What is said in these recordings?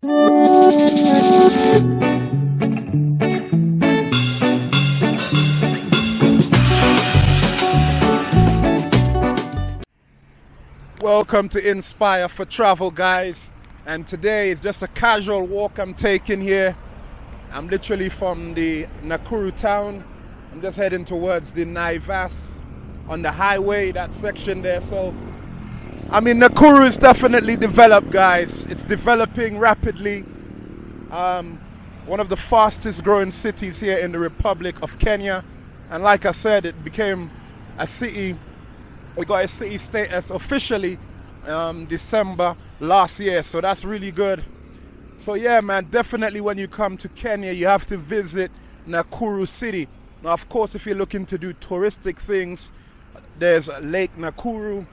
Welcome to Inspire for Travel, guys. And today is just a casual walk I'm taking here. I'm literally from the Nakuru town. I'm just heading towards the Naivas on the highway, that section there. So, I mean, Nakuru is definitely developed, guys. It's developing rapidly. Um, one of the fastest growing cities here in the Republic of Kenya. And like I said, it became a city we got a city status officially um, December last year, so that's really good. So yeah, man, definitely when you come to Kenya, you have to visit Nakuru City. Now, of course, if you're looking to do touristic things, there's Lake Nakuru,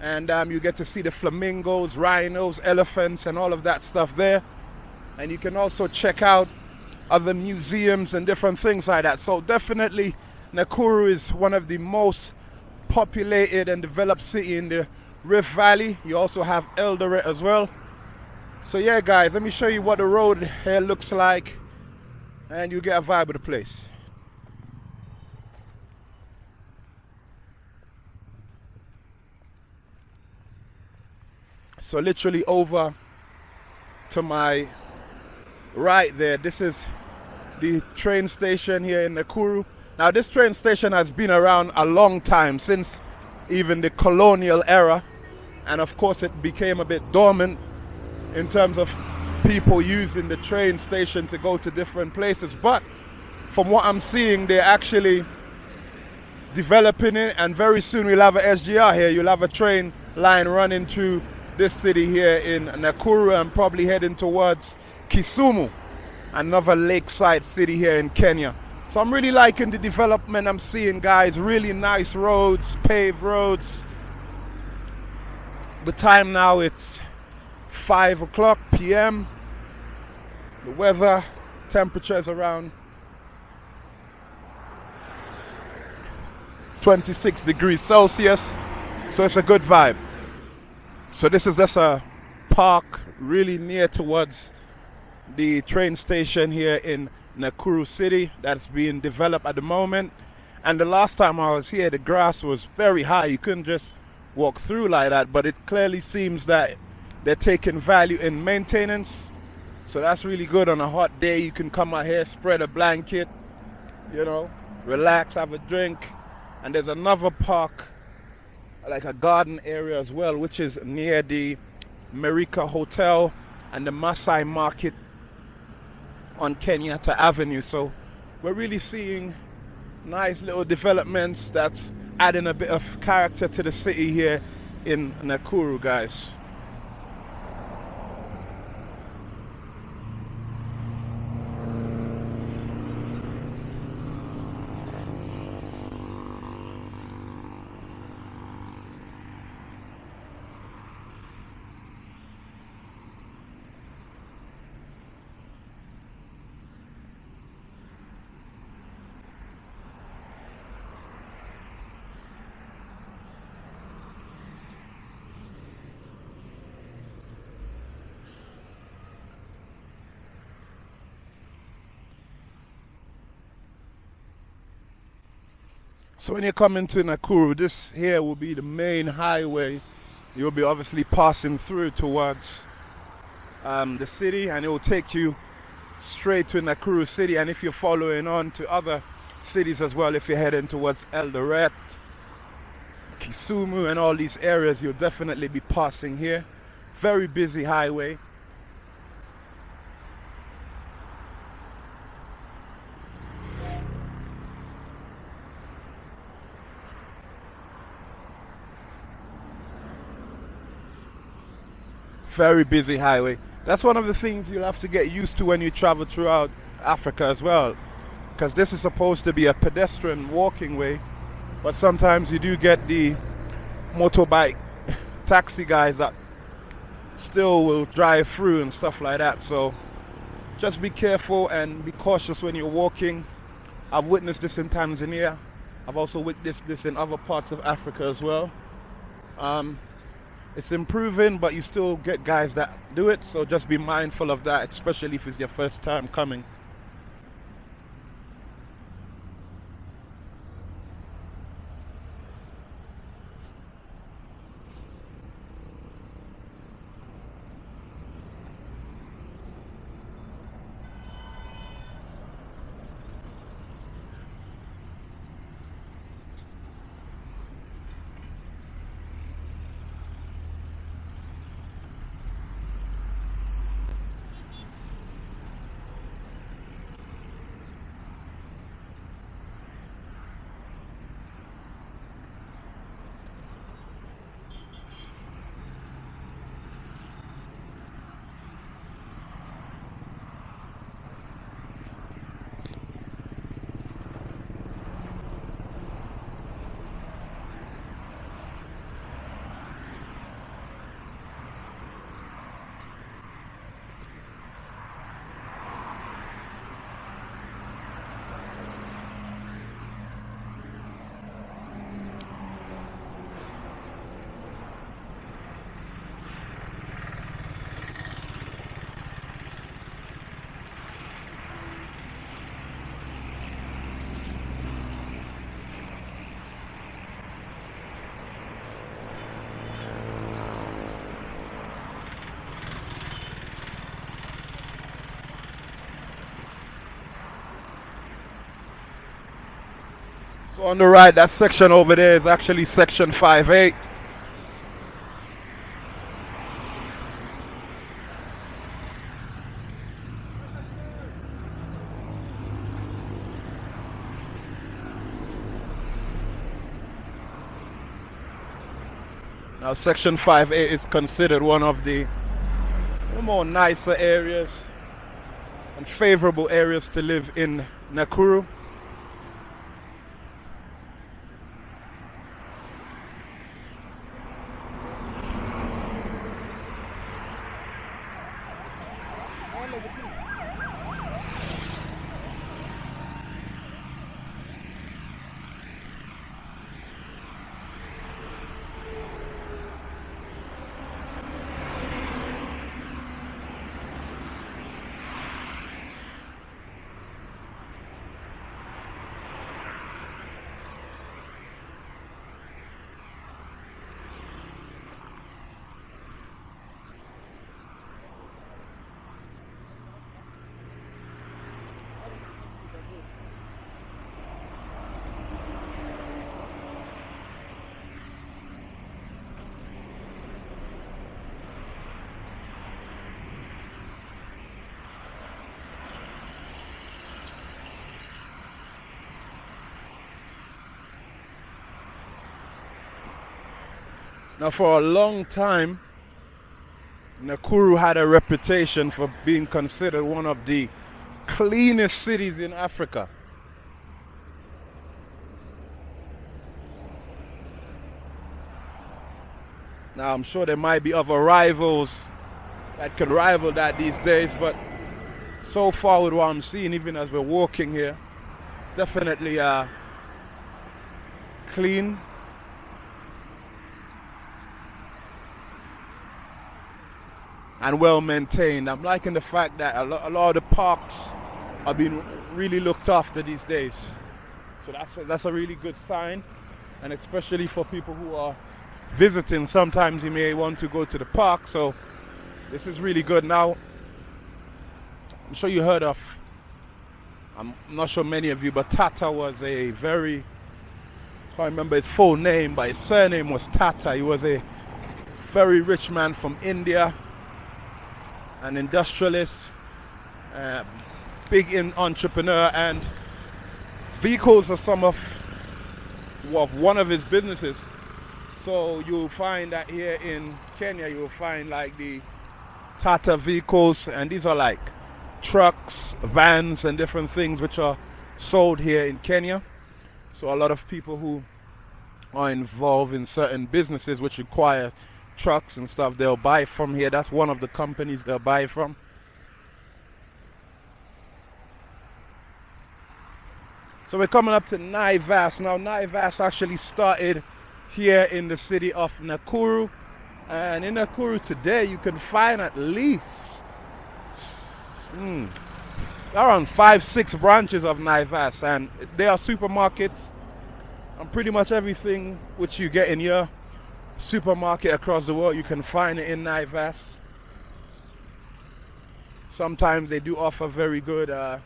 and um, you get to see the flamingos, rhinos, elephants, and all of that stuff there. And you can also check out other museums and different things like that. So definitely, Nakuru is one of the most populated and developed city in the Rift Valley. You also have Eldoret as well. So yeah, guys, let me show you what the road here looks like, and you get a vibe of the place. So literally over to my right there, this is the train station here in Nakuru. Now, this train station has been around a long time, since even the colonial era. And of course, it became a bit dormant in terms of people using the train station to go to different places. But from what I'm seeing, they're actually developing it. And very soon we'll have a SGR here. You'll have a train line running through this city here in Nakuru and probably heading towards Kisumu, another lakeside city here in Kenya. So I'm really liking the development I'm seeing, guys. Really nice roads, paved roads. The time now it's 5 o'clock p.m. The weather, temperatures around 26 degrees Celsius. So it's a good vibe. So this is just a park really near towards the train station here in Nakuru City that's being developed at the moment. And the last time I was here, the grass was very high. You couldn't just walk through like that, but it clearly seems that they're taking value in maintenance. So that's really good on a hot day. You can come out here, spread a blanket, you know, relax, have a drink. And there's another park, like a garden area as well, which is near the Merica Hotel and the Masai Market on Kenyatta Avenue. So we're really seeing nice little developments that's adding a bit of character to the city here in Nakuru, guys. So when you come into Nakuru, this here will be the main highway. You'll be obviously passing through towards um, the city and it will take you straight to Nakuru city. And if you're following on to other cities as well, if you're heading towards Eldoret, Kisumu and all these areas, you'll definitely be passing here. Very busy highway. Very busy highway. That's one of the things you'll have to get used to when you travel throughout Africa as well. Because this is supposed to be a pedestrian walking way, but sometimes you do get the motorbike taxi guys that still will drive through and stuff like that. So just be careful and be cautious when you're walking. I've witnessed this in Tanzania. I've also witnessed this in other parts of Africa as well. Um, it's improving, but you still get guys that do it. So just be mindful of that, especially if it's your first time coming. So on the right, that section over there is actually section 5A. Now section 5A is considered one of the more nicer areas and favorable areas to live in Nakuru. Now, for a long time, Nakuru had a reputation for being considered one of the cleanest cities in Africa. Now, I'm sure there might be other rivals that can rival that these days, but so far with what I'm seeing, even as we're walking here, it's definitely uh, clean and well maintained. I'm liking the fact that a lot, a lot of the parks are being really looked after these days. So that's a, that's a really good sign, and especially for people who are visiting. Sometimes you may want to go to the park, so this is really good. Now, I'm sure you heard of. I'm not sure many of you, but Tata was a very I can't remember his full name, but his surname was Tata. He was a very rich man from India an industrialist, uh, big in entrepreneur, and vehicles are some of, of one of his businesses. So you'll find that here in Kenya, you'll find like the Tata vehicles, and these are like trucks, vans, and different things which are sold here in Kenya. So a lot of people who are involved in certain businesses which require trucks and stuff they'll buy from here. That's one of the companies they'll buy from. So we're coming up to Naivas. Now Naivas actually started here in the city of Nakuru And in Nakuru today, you can find at least hmm, around five, six branches of Naivas, and they are supermarkets. And pretty much everything which you get in your supermarket across the world, you can find it in Naivas. Sometimes they do offer very good uh,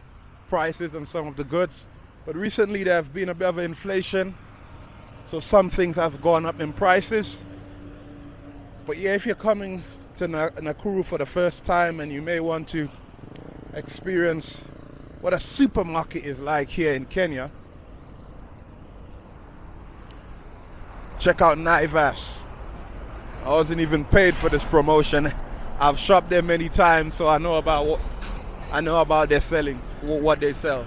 prices on some of the goods, but recently there have been a bit of inflation, so some things have gone up in prices. But yeah, if you're coming to Nakuru for the first time and you may want to experience what a supermarket is like here in Kenya, check out Naivas. I wasn't even paid for this promotion. I've shopped there many times, so I know about what I know about their selling, what they sell.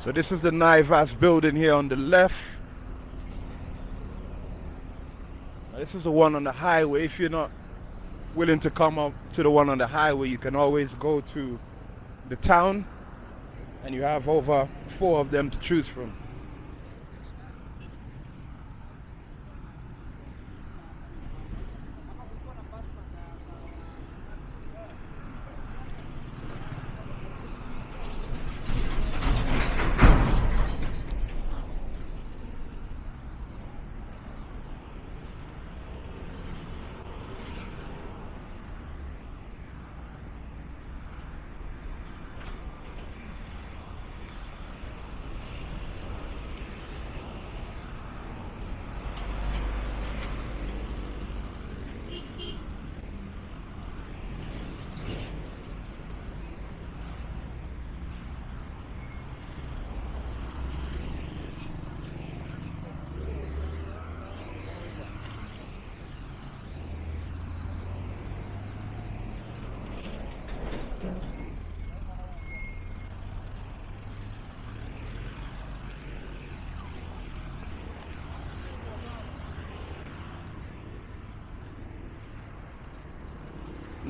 So this is the Naivas building here on the left. This is the one on the highway. If you're not willing to come up to the one on the highway, you can always go to the town and you have over four of them to choose from.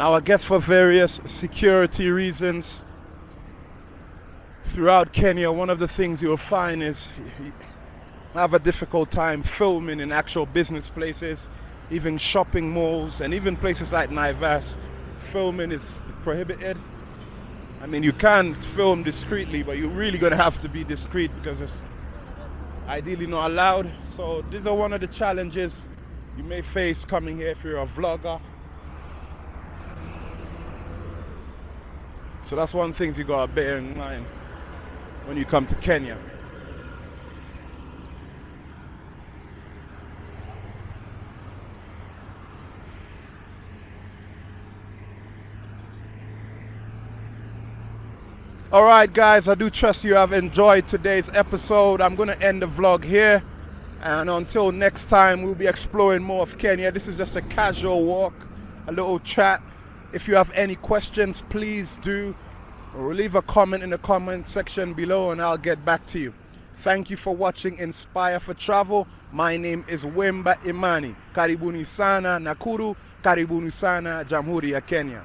Now, I guess for various security reasons throughout Kenya, one of the things you'll find is have a difficult time filming in actual business places, even shopping malls, and even places like Naivas. Filming is prohibited. I mean, you can film discreetly, but you're really going to have to be discreet because it's ideally not allowed. So, these are one of the challenges you may face coming here if you're a vlogger So that's one thing you gotta bear in mind when you come to Kenya. All right, guys, I do trust you have enjoyed today's episode. I'm going to end the vlog here. And until next time, we'll be exploring more of Kenya. This is just a casual walk, a little chat. If you have any questions, please do leave a comment in the comment section below and I'll get back to you. Thank you for watching Inspire for Travel. My name is Wemba Imani. Karibuni sana Nakuru, karibuni sana Jamhuri ya Kenya.